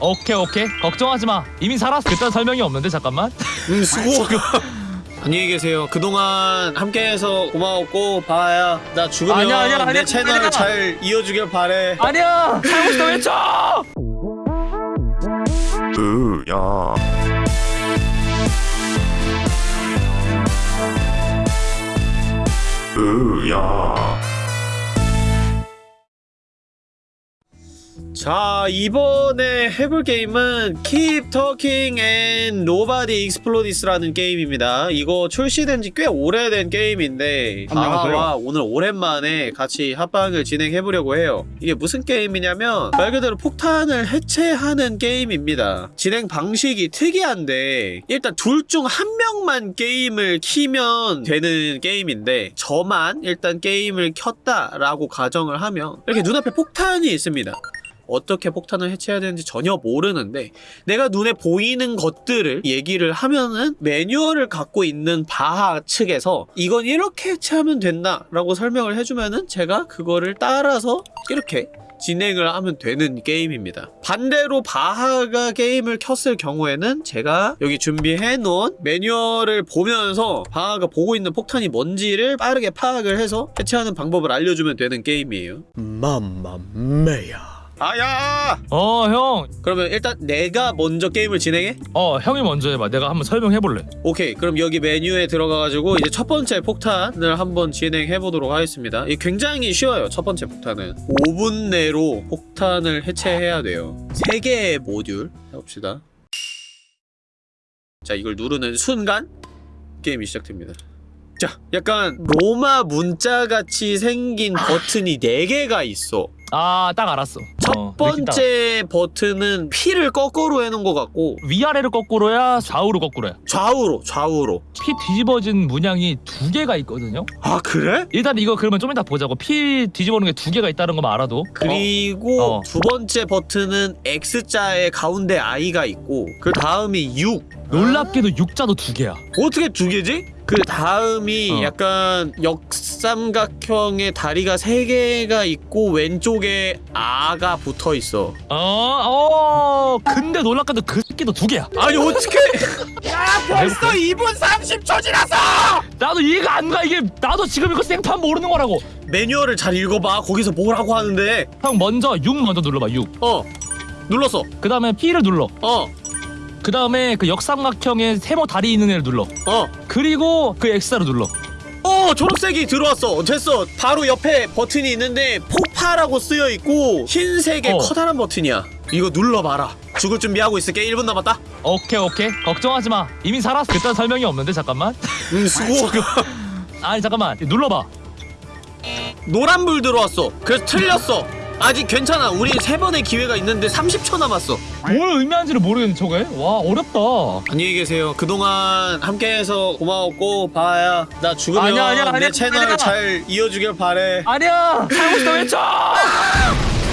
오케이 오케이. 걱정하지 마. 이미 살았어. 그딴 설명이 없는데 잠깐만. 음 수고 안녕히 계세요. 그동안 함께해서 고마웠고 바야 나 죽으면 아니야, 아니야, 아니야. 내 채널 아니야. 잘 이어주길 바래. 아니야. 살고 싶다 외쳐 으야. 으야 자 이번에 해볼 게임은 Keep Talking and Nobody Explodes라는 게임입니다. 이거 출시된 지 꽤 오래된 게임인데. 바하와 오늘 오랜만에 같이 합방을 진행해보려고 해요. 이게 무슨 게임이냐면 말 그대로 폭탄을 해체하는 게임입니다. 진행 방식이 특이한데 일단 둘 중 한 명만 게임을 키면 되는 게임인데 저만 일단 게임을 켰다라고 가정을 하면 이렇게 눈앞에 폭탄이 있습니다 어떻게 폭탄을 해체해야 되는지 전혀 모르는데 내가 눈에 보이는 것들을 얘기를 하면은 매뉴얼을 갖고 있는 바하 측에서 이건 이렇게 해체하면 된다 라고 설명을 해주면은 제가 그거를 따라서 이렇게 진행을 하면 되는 게임입니다. 반대로 바하가 게임을 켰을 경우에는 제가 여기 준비해 놓은 매뉴얼을 보면서 바하가 보고 있는 폭탄이 뭔지를 빠르게 파악을 해서 해체하는 방법을 알려주면 되는 게임이에요. 맘마메야. 아야! 어형어 그러면 일단 내가 먼저 게임을 진행해? 형이 먼저 해봐. 내가 한번 설명해볼래. 오케이. 그럼 여기 메뉴에 들어가가지고 이제 첫 번째 폭탄을 한번 진행해 보도록 하겠습니다. 이 굉장히 쉬워요 첫 번째 폭탄은. 5분 내로 폭탄을 해체해야 돼요. 3개의 모듈. 해봅시다. 자 이걸 누르는 순간 게임이 시작됩니다. 자 약간 로마 문자같이 생긴 버튼이 4개가 있어 아 딱 알았어. 첫 어, 번째 버튼은 P를 거꾸로 해놓은 것 같고 위아래로 거꾸로야 좌우로 거꾸로야? 좌우로 좌우로. 피 뒤집어진 문양이 두 개가 있거든요? 아 그래? 일단 이거 그러면 좀 이따 보자고. 피 뒤집어놓은 게 두 개가 있다는 것만 알아도. 그리고 어. 두 번째 버튼은 X자의 가운데 I가 있고 그 다음이 6 놀랍게도 육자도 두 개야. 어떻게 두 개지? 그 다음이 어. 약간 역삼각형의 다리가 세 개가 있고 왼쪽에 아가 붙어 있어. 어, 어, 근데 놀랍게도 그 새끼도 두 개야. 아니 어떻게? 야, 벌써 2분 30초 지났어! 나도 이해가 안 가. 이게 나도 지금 이거 생판 모르는 거라고. 매뉴얼을 잘 읽어봐. 거기서 뭐라고 하는데? 형 먼저 6 먼저 눌러봐. 6. 어 눌렀어. 그 다음에 P를 눌러. 어 그 다음에 그 역삼각형의 세모 다리 있는 애를 눌러. 어. 그리고 그 X자로 눌러. 어 초록색이 들어왔어 됐어 바로 옆에 버튼이 있는데 폭파라고 쓰여 있고 흰색의 어. 커다란 버튼이야 이거 눌러봐라 죽을 준비하고 있을게 1분 남았다 오케이 오케이. 걱정하지 마. 이미 살았어. 그딴 설명이 없는데 잠깐만. 음 수고 아니 잠깐만. 눌러봐. 노란불 들어왔어 그래서 틀렸어 아직 괜찮아 우리 세 번의 기회가 있는데 30초 남았어 뭘 의미하는지를 모르겠네 저게. 와 어렵다. 안녕히 계세요 그동안 함께해서 고마웠고 바야 나 죽으면 아니야, 아니야, 아니야. 내 채널 아니야. 잘 이어주길 바래 아니야. 살고 싶다 외쳐.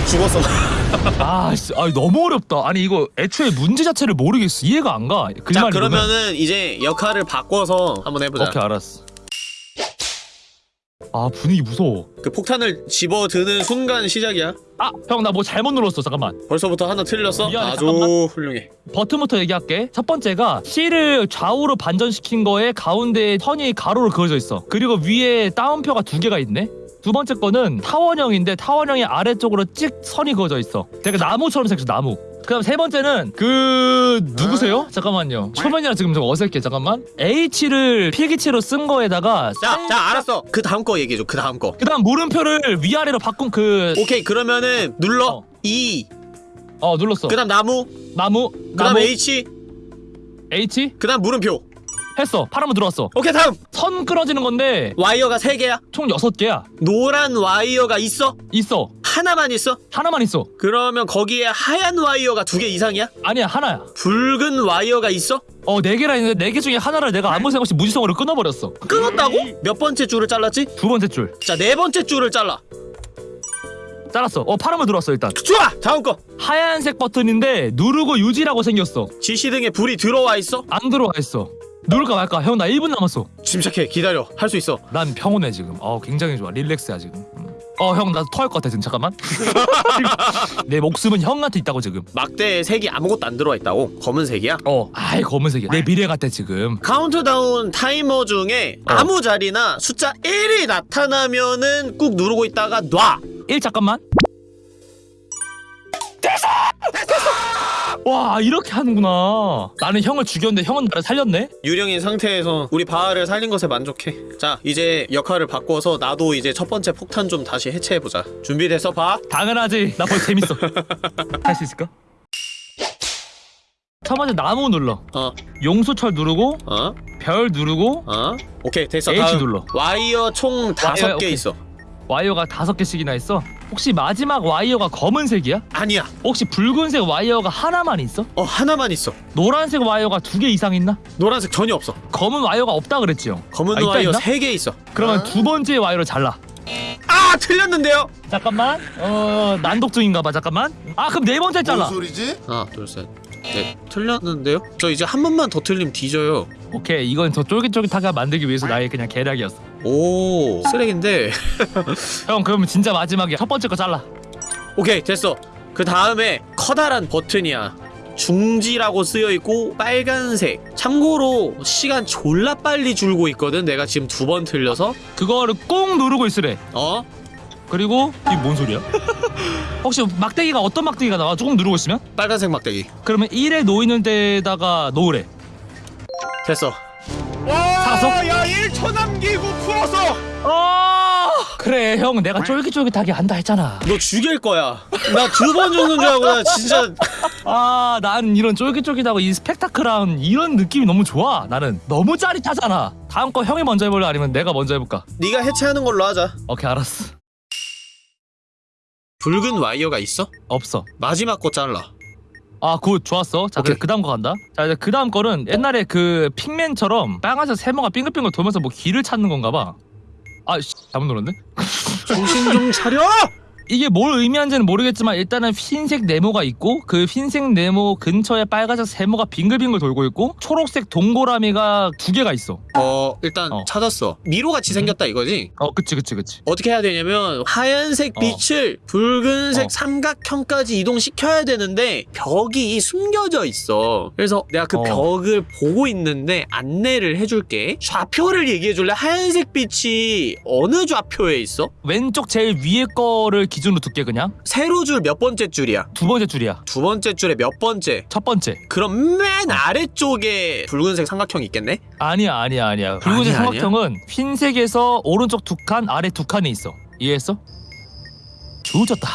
죽었어 아, 씨, 아 너무 어렵다. 아니 이거 애초에 문제 자체를 모르겠어. 이해가 안 가. 글만 자. 그러면은 이제 역할을 바꿔서 한번 해보자 오케이 알았어. 아 분위기 무서워. 그 폭탄을 집어드는 순간 시작이야 아 형 나 뭐 잘못 눌렀어. 잠깐만. 벌써부터 하나 틀렸어? 미안해, 아주 잠깐만. 훌륭해 버튼부터 얘기할게. 첫 번째가 C를 좌우로 반전시킨 거에 가운데에 선이 가로로 그어져 있어. 그리고 위에 따옴표가 두 개가 있네. 두 번째 거는 타원형인데 타원형의 아래쪽으로 찍 선이 그어져 있어. 되게 나무처럼 생겼어 나무. 그다음 세 번째는 그 누구세요? 잠깐만요. 초면이라 지금 좀 어색해. 잠깐만. H를 필기체로 쓴 거에다가 자, 자 알았어 그 다음 거 얘기해 줘 그 다음 거 그다음 물음표를 위아래로 바꾼 그 오케이 그러면은 눌러 어. E 어 눌렀어. 그 다음 나무 나무 그 다음 나무 H H 그 다음 물음표 했어. 파란불 들어왔어. 오케이 다음 선 끊어지는 건데 와이어가 세 개야 총 여섯 개야. 노란 와이어가 있어? 있어. 하나만 있어? 하나만 있어. 그러면 거기에 하얀 와이어가 두 개 이상이야? 아니야 하나야. 붉은 와이어가 있어? 어 네 개라 했는데 네 개 중에 하나를 내가 아무 생각 없이 무지성으로 끊어버렸어. 끊었다고? 몇 번째 줄을 잘랐지? 두 번째 줄 자 네 번째 줄을 잘라 잘랐어. 어 파란불 들어왔어 일단. 좋아! 다음 거 하얀색 버튼인데 누르고 유지라고 생겼어. 지시등에 불이 들어와 있어? 안 들어와 있어. 누를까 말까? 형 나 1분 남았어. 침착해 기다려 할 수 있어 난 평온해 지금. 어 굉장히 좋아. relax야 지금. 음. 어 형 나 토할 것 같아 지금 잠깐만 내 목숨은 형한테 있다고 지금 막대에 색이 아무것도 안 들어와 있다고? 검은색이야? 어 아이 검은색이야 내 미래 같아 지금 카운트다운 타이머 중에 어. 아무 자리나 숫자 1이 나타나면은 꾹 누르고 있다가 놔. 1 잠깐만 와 이렇게 하는구나 나는 형을 죽였는데 형은 나를 살렸네 유령인 상태에서 우리 바하를 살린 것에 만족해. 자, 이제 역할을 바꿔서 나도 이제 첫 번째 폭탄 좀 다시 해체해보자. 준비됐어, 바? 당연하지 나 벌써 재밌어 할 수 있을까? 첫 번째 나무 눌러 어, 용수철 누르고 어, 별 누르고 어. 오케이, 됐어. H 다음. 눌러. 와이어 총 다섯 개. 있어. 와이어가 다섯 개씩이나 있어 혹시 마지막 와이어가 검은색이야? 아니야. 혹시 붉은색 와이어가 하나만 있어? 어, 하나만 있어. 노란색 와이어가 두 개 이상 있나? 노란색 전혀 없어. 검은 와이어가 없다 그랬지 형 검은 아, 있다, 와이어 있나? 세 개 있어. 그러면 두 번째 와이어를 잘라 아, 틀렸는데요? 잠깐만 어 난독증인가봐 잠깐만 아 그럼 네 번째 잘라 뭔 소리지? 하나, 둘, 셋. 네, 틀렸는데요? 저 이제 한 번만 더 틀리면 뒤져요. 오케이 이건 더 쫄깃쫄깃하게 만들기 위해서 나의 그냥 계략이었어 오, 쓰레기인데. 형 그러면 진짜 마지막이야 첫 번째 거 잘라 오케이, 됐어. 그 다음에 커다란 버튼이야. 중지라고 쓰여 있고 빨간색. 참고로 시간 졸라 빨리 줄고 있거든. 내가 지금 두 번 틀려서. 그거를 꼭 누르고 있으래 어? 그리고 이게 뭔 소리야? 혹시 막대기가 어떤 막대기가 나와? 조금 누르고 있으면? 빨간색 막대기. 그러면 1에 놓이는 데다가 놓으래 됐어. 살 1초 남기고 풀었어. 아 그래 형 내가 쫄깃쫄깃하게 한다 했잖아 너 죽일 거야. 나 두 번 죽는 줄 알고 나 진짜 아 난 이런 쫄깃쫄깃하고 이 스펙타클한 이런 느낌이 너무 좋아 나는 너무 짜릿하잖아 다음 거 형이 먼저 해볼래 아니면 내가 먼저 해볼까? 네가 해체하는 걸로 하자. 오케이 알았어 붉은 와이어가 있어? 없어 마지막 거 잘라. 아 good. 좋았어. 자 오케이. 그 다음 거 간다. 자 이제 그 다음 거는 옛날에 그 팩맨처럼 빨간색 세모가 빙글빙글 돌면서 뭐 길을 찾는 건가 봐 아 씨, 잘못 눌렀네. 정신 좀 차려! 이게 뭘 의미하는지는 모르겠지만 일단은 흰색 네모가 있고 그 흰색 네모 근처에 빨간색 세모가 빙글빙글 돌고 있고 초록색 동그라미가 두 개가 있어 어, 일단 어. 찾았어. 미로같이 생겼다 이거지? 어 그치 그치 그치 어떻게 해야 되냐면 하얀색 어. 빛을 붉은색 어. 삼각형까지 이동시켜야 되는데 벽이 숨겨져 있어. 그래서 내가 그 어. 벽을 보고 있는데 안내를 해줄게. 좌표를 얘기해줄래? 하얀색 빛이 어느 좌표에 있어? 왼쪽 제일 위에 거를 기준으로 둘게 그냥 세로 줄 몇 번째 줄이야? 두 번째 줄이야 두 번째 줄에 몇 번째? 첫 번째 그럼 맨 아래쪽에 붉은색 삼각형이 있겠네? 아니야 아니야 아니야 붉은색 아니야, 삼각형은 흰색에서 오른쪽 두 칸 아래 두 칸에 있어 이해했어? 조졌다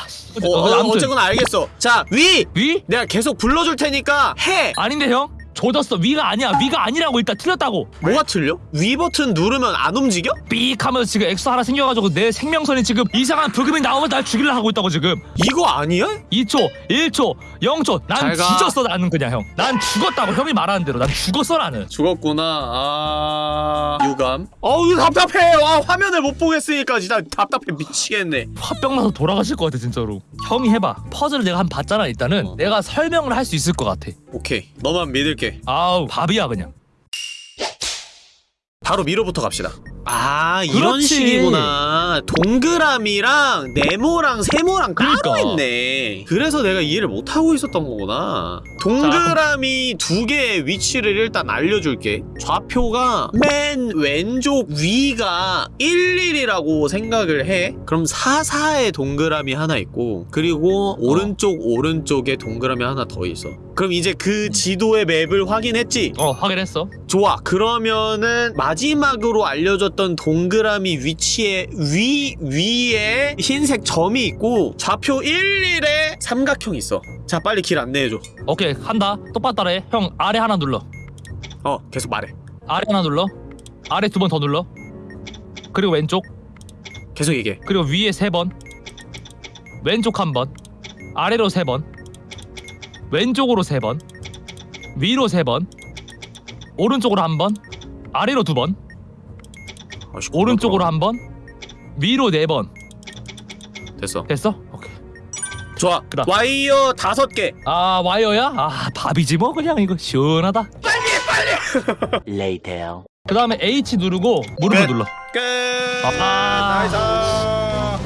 어, 어, 아무튼 어쨌거나 알겠어. 자, 위! 위? 내가 계속 불러줄 테니까 해! 아닌데 형? 조졌어 위가 아니야 위가 아니라고 일단 틀렸다고 뭐가 틀려? 위 버튼 누르면 안 움직여? 삑 하면서 지금 엑스 하나 생겨가지고 내 생명선이 지금 이상한 브금이 나오면 날 죽이려 하고 있다고 지금 이거 아니야? 2초 1초 0초 난 잘 가. 뒤졌어 나는 그냥 형 난 죽었다고 형이 말하는 대로 난 죽었어 나는 죽었구나. 아... 유감. 어우 답답해. 와 화면을 못 보겠으니까 진짜 답답해 미치겠네. 화병 나서 돌아가실 것 같아 진짜로 형이 해봐 퍼즐을 내가 한번 봤잖아 일단은 어. 내가 설명을 할 수 있을 것 같아 오케이. 너만 믿을게. 아우 밥이야 그냥 바로 미로부터 갑시다. 아 이런 그렇지. 식이구나. 동그라미랑 네모랑 세모랑 따로 그러니까. 있네. 그래서 내가 이해를 못 하고 있었던 거구나. 동그라미 두 개의 위치를 일단 알려줄게. 좌표가 맨 왼쪽 위가 11이라고 생각을 해. 그럼 44의 동그라미 하나 있고 그리고 오른쪽 오른쪽에 동그라미 하나 더 있어. 그럼 이제 그 지도의 맵을 확인했지? 어 확인했어 좋아. 그러면은 마지막으로 알려줬던 동그라미 위치에 위 위에 흰색 점이 있고 좌표 11에 삼각형이 있어. 자, 빨리 길 안내해 줘. 오케이 한다 똑바로 따라해 형 아래 하나 눌러 어, 계속 말해. 아래 하나 눌러 아래 두 번 더 눌러 그리고 왼쪽 계속 얘기해. 그리고 위에 세 번 왼쪽 한 번 아래로 세번 왼쪽으로 세 번 위로 세 번 오른쪽으로 한 번 아래로 두번 아이씨, 오른쪽으로 한 번 위로 네 번 됐어. 됐어? 오케이 좋아. 그다음. 와이어 다섯 개. 아 와이어야? 아 밥이지 뭐 그냥 이거 시원하다 Later. 그 다음에 H 누르고 물음표 끝. 눌러 끝. 아.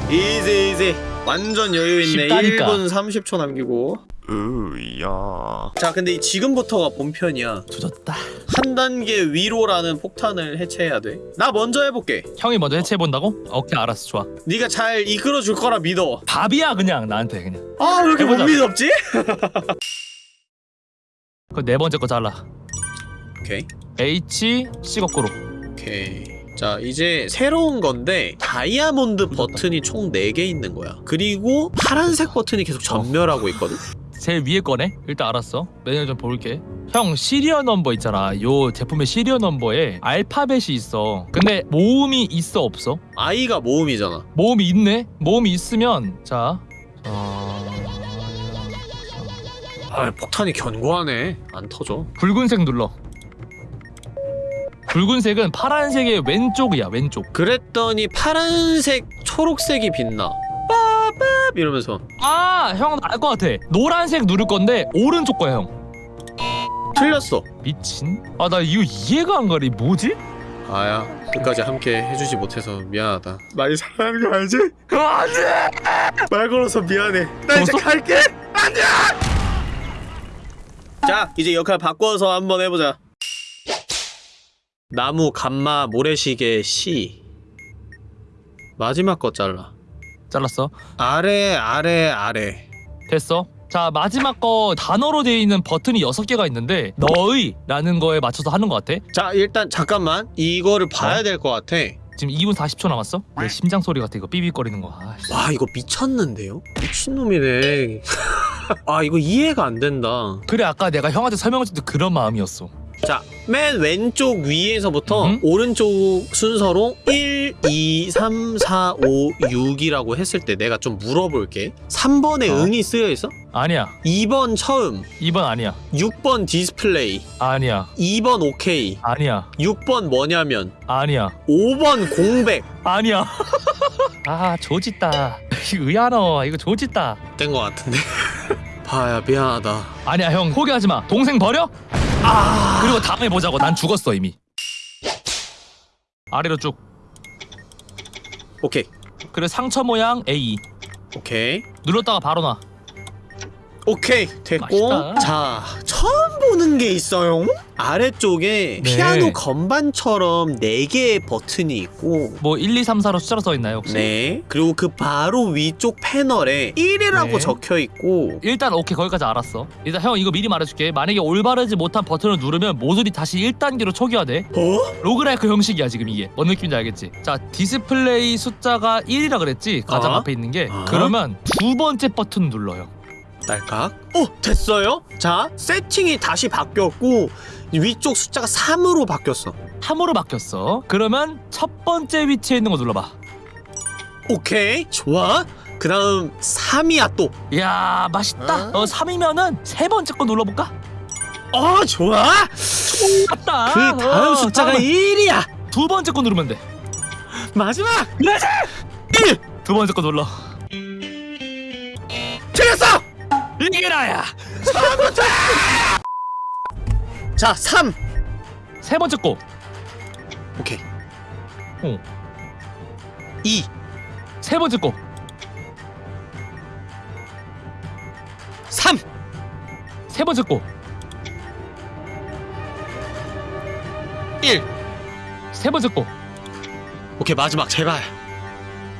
nice. easy easy 완전 여유 있네 쉽다니까. 1분 30초 남기고 으야. 자 근데 이 지금부터가 본편이야. 조졌다. 한 단계 위로라는 폭탄을 해체해야 돼나 먼저 해볼게. 형이 먼저 해체해본다고? 오케이 알았어 좋아. 네가 잘 이끌어 줄 거라 믿어. 답이야 그냥 나한테 그냥. 아 왜 이렇게 못 해보자. 믿었지? 그 네 번째 거 잘라. 오케이. H C 거꾸로. 오케이. 자 이제 새로운 건데 다이아몬드 버튼이 총 4개 있는 거야. 그리고 파란색 버튼이 계속 점멸하고 있거든 제일 위에 거네? 일단 알았어. 매뉴얼 좀 볼게. 형 serial number 있잖아. 요 제품의 serial number에 알파벳이 있어. 근데 모음이 있어 없어? I가 모음이잖아. 모음이 있네? 모음이 있으면 자. 어... 아 폭탄이 견고하네. 안 터져. 붉은색 눌러. 붉은색은 파란색의 왼쪽이야 왼쪽. 그랬더니 파란색 초록색이 빛나 빠밥 이러면서 아 형 알 것 같아 노란색 누를 건데 오른쪽 거야 형 틀렸어 미친 아 나 이거 이해가 안 가리 뭐지? 아야 끝까지 함께 해주지 못해서 미안하다 많이 사랑하는 거 알지? 안돼 말 걸어서 미안해 나 이제 벌써? 갈게 안돼 자 이제 역할 바꿔서 한번 해보자 나무 감마 모래시계 시 마지막 거 잘라 잘랐어? 아래 아래 아래. 됐어? 자 마지막 거 단어로 되어 있는 버튼이 6개가 있는데 너의 라는 거에 맞춰서 하는 것 같아. 자 일단 잠깐만. 이거를 봐야 어? 될것 같아. 지금 2분 40초 남았어? 내 심장 소리 같아 이거. 삐삐거리는 거. 아. 와 이거 미쳤는데요? 미친놈이네. 아 이거 이해가 안 된다. 그래 아까 내가 형한테 설명했을 때 그런 마음이었어 자, 맨 왼쪽 위에서부터 음. 오른쪽 순서로 1, 2, 3, 4, 5, 6이라고 했을 때 내가 좀 물어볼게. 3번에 어? 응이 쓰여 있어? 아니야 2번 처음, 2번 아니야 6번 디스플레이, 아니야 2번 오케이, 아니야 6번 뭐냐면, 아니야 5번 공백. 아니야 아 조짓다 의아너 이거 조짓다 된것 같은데. 봐야 미안하다. 아니야 형 포기하지 마 동생 버려? 아, 그리고 다음에 보자고. 난 죽었어 이미. 아래로 쭉. 오케이, 그래 상처 모양 A. 오케이. 눌렀다가 바로 나 오케이 됐고 맛있다. 자 처음 보는 게 있어요 아래쪽에 네. 피아노 건반처럼 4개의 버튼이 있고 뭐 1, 2, 3, 4로 숫자로 써 있나요 혹시? 네 그리고 그 바로 위쪽 패널에 1이라고 네. 적혀 있고 일단 오케이 거기까지 알았어 일단 형 이거 미리 말해줄게 만약에 올바르지 못한 버튼을 누르면 모듈이 다시 1단계로 초기화돼 어? 로그라이크 형식이야 지금 이게 뭔 느낌인지 알겠지? 자 디스플레이 숫자가 1이라 그랬지 가장 어? 앞에 있는 게 어? 그러면 두 번째 버튼 눌러요 딸깍 어 됐어요? 자 세팅이 다시 바뀌었고 위쪽 숫자가 3으로 바뀌었어. 3으로 바뀌었어. 그러면 첫 번째 위치에 있는 거 눌러봐. 오케이 좋아. 그 다음 3이야 또. 이야 맛있다. 어? 3이면은 세 번째 거 눌러볼까? 어, 좋아. 맞다. 그 다음 어, 숫자가 다음은 1이야. 두 번째 거 누르면 돼. 마지막! 두 번째 거 눌러. 틀렸어 이게 나야 자, 3. 세 번째 거 오케이. 어. 2. 세 번째 거 3. 세 번째 거 1. 세 번째 거. 오케이, 마지막 제발.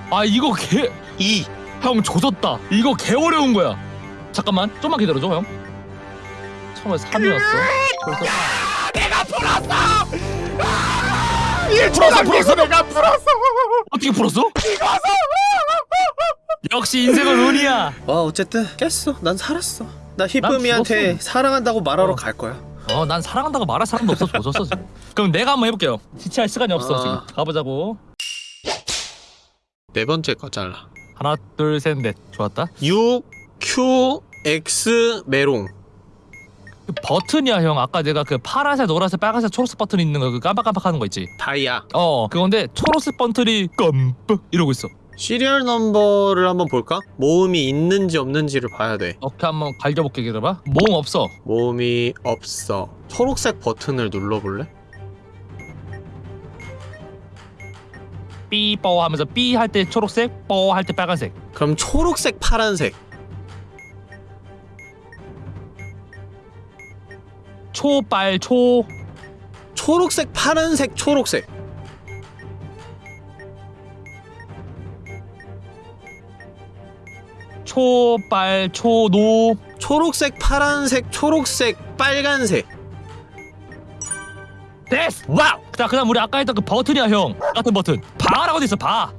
아 이거 개. 2. 형 조졌다. 이거 개 어려운 거야. 잠깐만, 좀만 기다려줘 형. 처음에 3이었어. 그래서 풀었어, 풀었어. 내가 풀었어. 어떻게 풀었어? 역시 인생은 운이야. 와, 어쨌든 깼어. 난 살았어. 나. 히쁨이한테 사랑한다고 말하러 어. 갈 거야. 어, 난 사랑한다고 말할 사람도 없어. 조졌어 지금. 그럼 내가 한번 해볼게요. 지체할 시간이 없어 어. 지금. 가보자고. 네 번째 거 잘라. 하나, 둘, 셋, 넷. 좋았다. 6 Q X 메롱. 그 버튼이야 형. 아까 내가 그 파란색, 노란색, 빨간색, 초록색 버튼 있는 거 그 깜빡깜빡하는 거 있지. 다이아. 어, 그건데 초록색 버튼이 깜빡 이러고 있어. 시리얼 넘버를 한번 볼까? 모음이 있는지 없는지를 봐야 돼. 어떻게 한번 갈겨볼게 기다려봐 모음 없어 모음이 없어. 초록색 버튼을 눌러볼래? 삐뽀 하면서 삐 할 때 초록색, 뽀할때 빨간색. 그럼 초록색 파란색 초빨 초 초록색 파란색 초록색 초빨 초노 초록색 파란색 초록색 빨간색 됐어. 와우. 자 그다음 우리 아까 했던 그 버튼이야 형. 같은 버튼. 바라고 돼 있어 바.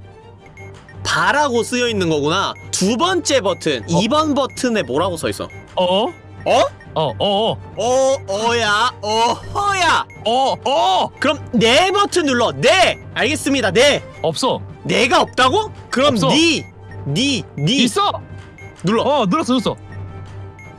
바라고 쓰여 있는 거구나 두 번째 버튼 어. 2번 버튼에 뭐라고 써 있어 어? 어? 어, 어, 어, 어, 어야, 어허야. 어, 어, 그럼 네 버튼 눌러. 네. 알겠습니다. 네. 없어. 네가 없다고? 그럼 없어. 니, 니, 니 있어. 눌러. 어, 눌렀어, 눌렀어.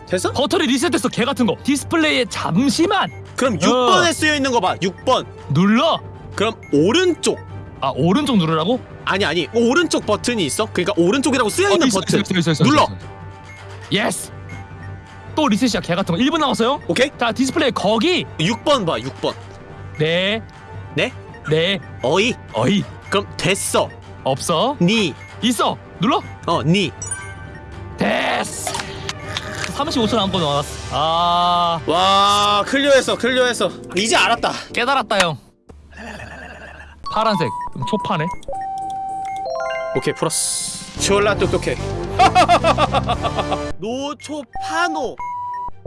됐어? 버튼이 리셋됐어. 개 같은 거. 디스플레이에 잠시만 그럼 어. 6번에 쓰여 있는 거 봐. 6번. 눌러. 그럼 오른쪽. 아 오른쪽 누르라고? 아니 아니. 오른쪽 버튼이 있어? 그러니까 오른쪽이라고 쓰여 있는 어, 있어, 버튼. 있어, 있어, 눌러. yes. 또 리셋이야 개 같은 거. 1분 남았어요. 오케이? 자 디스플레이 거기. 6번 봐. 6번. 네. 네? 네. 어이. 어이. 그럼 됐어. 없어. 니. 있어. 눌러. 어, 니. 됐어. 35초 남고 나왔어. 아 와, clear했어. clear했어. 이제 알았다. 깨달았다 형. 파란색. 초파네. 오케이, 풀었어. 졸라 똑똑해. 노초파노.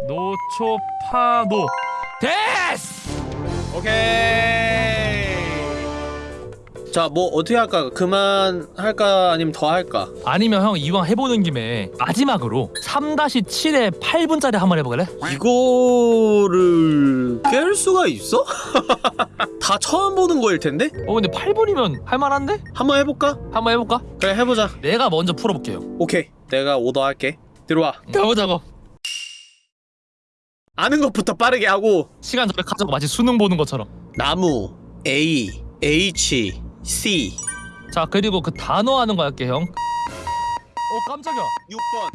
노초파노. 됐어. 오케이. 자, 뭐 어떻게 할까? 그만 할까? 아니면 더 할까? 아니면 형 이왕 해보는 김에 마지막으로 3-7에 8분짜리 한 번 해볼래? 이거를 깰 수가 있어? 다 처음 보는 거일 텐데? 어 근데 8분이면 할만한데? 한번 해볼까? 한번 해볼까? 그래, 해보자. 내가 먼저 풀어볼게요. 오케이. 내가 오더 할게. 들어와. 가보자고. 아는 것부터 빠르게 하고 시간 가져고 마치 수능 보는 것처럼. 나무 A H C 자 그리고 그 단어 하는 거 할게 형. 어 깜짝이야. 6번.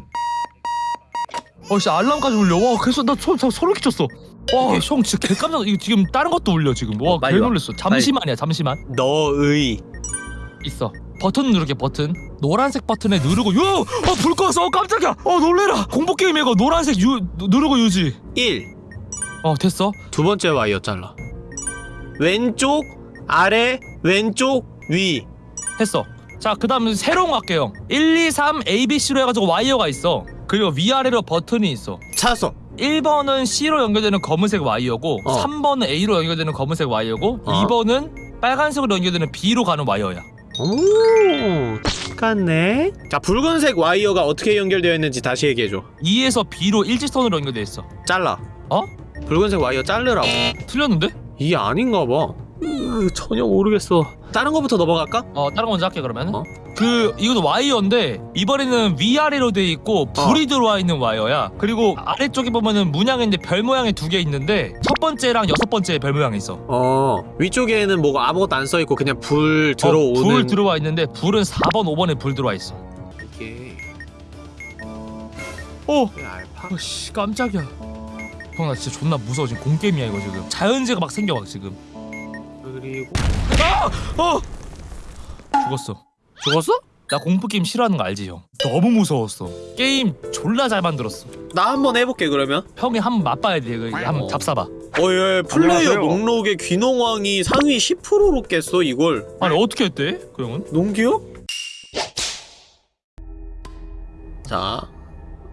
어씨 알람까지 울려. 와 그래서 나 소, 소, 소름 끼쳤어. 와형 진짜 개 깜짝. 이거 지금 다른 것도 울려 지금. 와 어, 빨리 개 와. 놀랬어. 잠시만이야 잠시만. 너의 있어. 버튼 누르게 버튼. 노란색 버튼에 누르고 유. 어불 꺼서 어, 깜짝이야. 어 놀래라. 공포 게임 이거 노란색 유 누- 누르고 유지. 1. 어 됐어. 두 번째 와이어 잘라. 왼쪽 아래 왼쪽 위. 했어. 자, 그 다음 새로운 거 할게요. 1, 2, 3, A, B, C로 해가지고 와이어가 있어. 그리고 위아래로 버튼이 있어. 찾았어. 1번은 C로 연결되는 검은색 와이어고 어. 3번은 A로 연결되는 검은색 와이어고 어. 2번은 빨간색으로 연결되는 B로 가는 와이어야. 오, 똑같네. 자, 붉은색 와이어가 어떻게 연결되어 있는지 다시 얘기해 줘. 2에서 B로 일직선으로 연결돼 있어. 잘라. 어? 붉은색 와이어 자르라고. 틀렸는데? 이게 아닌가 봐. 으, 전혀 모르겠어. 다른 거부터 넘어갈까? 어, 다른 거 먼저 할게 그러면. 어? 그 이것도 와이어인데 이번에는 위아래로 돼 있고 불이 들어와 있는 와이어야. 그리고 아래쪽에 보면은 문양인데 별 모양이 두 개 있는데 첫 번째랑 여섯 번째 별 모양이 있어. 어, 위쪽에는 뭐가 아무것도 안 써 있고 그냥 불 들어오는. 어, 불 들어와 있는데 불은 4번 5번에 불 들어와 있어 이게 어! 알파. 어씨 깜짝이야 형 나 진짜 존나 무서워 지금 공게임이야 이거 지금 자연재가 막 생겨 막 지금 그리고 아! 어! 죽었어 죽었어? 나 공포 게임 싫어하는 거 알지 형 너무 무서웠어 게임 졸라 잘 만들었어 나 한번 해볼게 그러면. 형이 한번 맛봐야 돼 이거 한번 어. 잡사봐 어예 플레이어 안녕하세요. 목록에 귀농왕이 상위 10%로 깼어 이걸. 아니 어떻게 했대 그 형은? 농기요? 자,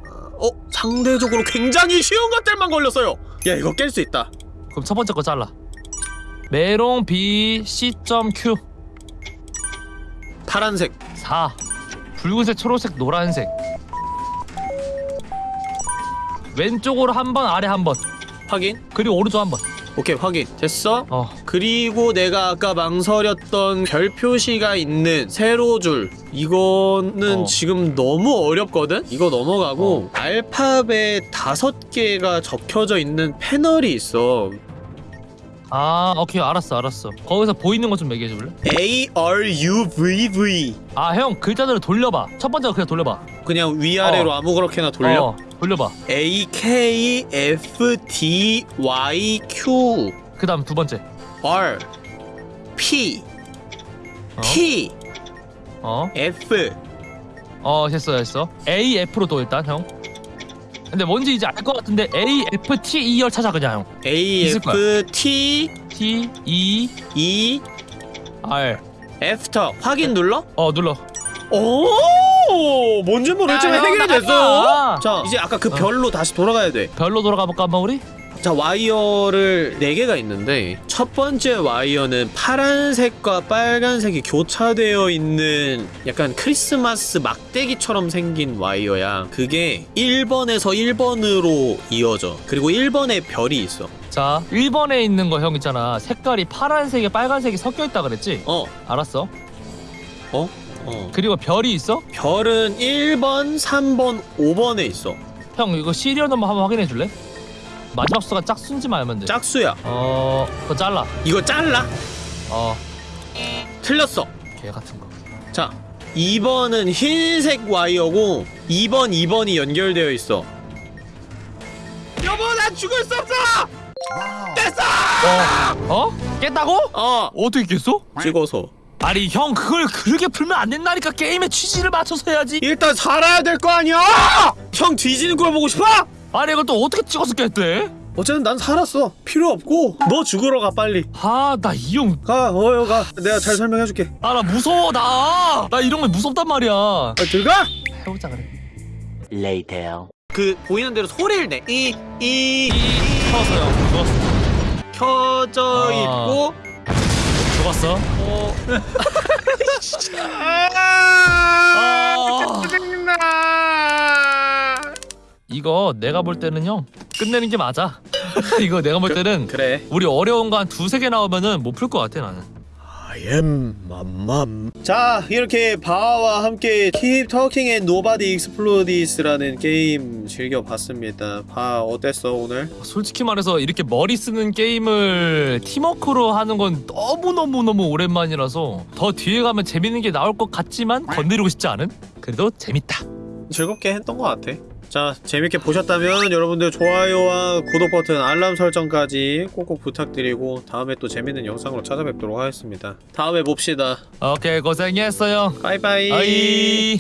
어 상대적으로 굉장히 쉬운 것들만 걸렸어요. 야 이거 깰 수 있다. 그럼 첫 번째 거 잘라 메롱 B C.Q 파란색. 4 붉은색 초록색 노란색 왼쪽으로 한 번 아래 한 번 확인. 그리고 오른쪽 한번 오케이 확인. 됐어. 어 그리고 내가 아까 망설였던 별 표시가 있는 세로 줄 이거는 어. 지금 너무 어렵거든? 이거 넘어가고 알파벳 다섯 개가 적혀져 있는 패널이 있어 아 오케이. 알았어 알았어. 거기서 보이는 거좀 얘기해 줄래? A R U V V. 아 형 글자들을 돌려봐. 첫 번째 거 그냥 돌려봐. 그냥 위아래로 어. 아무렇게나 돌려? 어, 돌려봐. A K F D Y Q. 그 다음 두 번째. R P 어? T 어? F. 어 했어 했어. A F로 도 일단 형 근데 뭔지 이제 알 것 같은데 A F T E R 찾아 그냥. 형 A 있을 F T T E E R after 확인 눌러? 어 눌러. 오! 뭔지 모르겠지만 야, 해결됐어 나갔다. 자 이제 아까 그 어. 별로 다시 돌아가야 돼. 별로 돌아가 볼까 한번 우리? 자 와이어를 4개가 있는데 첫 번째 와이어는 파란색과 빨간색이 교차되어 있는 약간 크리스마스 막대기처럼 생긴 와이어야 그게 1번에서 1번으로 이어져 그리고 1번에 별이 있어 자 1번에 있는 거 형 있잖아 색깔이 파란색에 빨간색이 섞여 있다 그랬지? 어 알았어 어? 어 그리고 별이 있어? 별은 1번, 3번, 5번에 있어 형 이거 시리얼 넘버 한번 확인해 줄래? 마지막 수가 짝수인지만 알면 돼. 짝수야. 어... 그거 잘라. 이거 잘라? 어... 틀렸어. 개 같은 거. 자 2번은 흰색 와이어고 2번 2번이 연결되어 있어. 여보 난 죽을 수 없어! 어? 어? 깼다고? 어. 어떻게 깼어? 찍어서. 아니 형 그걸 그렇게 풀면 안 된다니까. 게임의 취지를 맞춰서 해야지. 일단 살아야 될 거 아니야! 형 뒤지는 걸 보고 싶어? 아니 이걸 또 어떻게 찍어서 깼대? 어쨌든 난 살았어. 필요 없고. 너 죽으러 가 빨리. 아나 이 형. 가 어여 가. 내가 잘 설명해줄게. 아 나 무서워 나! 나 이런 거 무섭단 말이야. 아, 들어가! 해보자 그래. Later. 그 보이는 대로 소리를 내 이이 이. 켜서 형 죽었어. 켜져 아. 있고. 죽었어. 어. 아 이거 내가 볼 때는 형 끝내는 게 맞아. 이거 내가 볼 때는 그래. 우리 어려운 거 한 두세 개 나오면은 못 풀 것 같아 나는. I am 맘맘. 자 이렇게 바와 함께 Keep Talking and Nobody Explodes라는 게임 즐겨봤습니다. 바 어땠어 오늘? 솔직히 말해서 이렇게 머리 쓰는 게임을 팀워크로 하는 건 너무너무너무 오랜만이라서 더 뒤에 가면 재밌는 게 나올 것 같지만 건드리고 싶지 않은? 그래도 재밌다. 즐겁게 했던 것 같아 자 재밌게 보셨다면 여러분들 좋아요와 구독 버튼 알람 설정까지 꼭꼭 부탁드리고 다음에 또 재밌는 영상으로 찾아뵙도록 하겠습니다. 다음에 봅시다. 오케이 고생했어요. 바이바이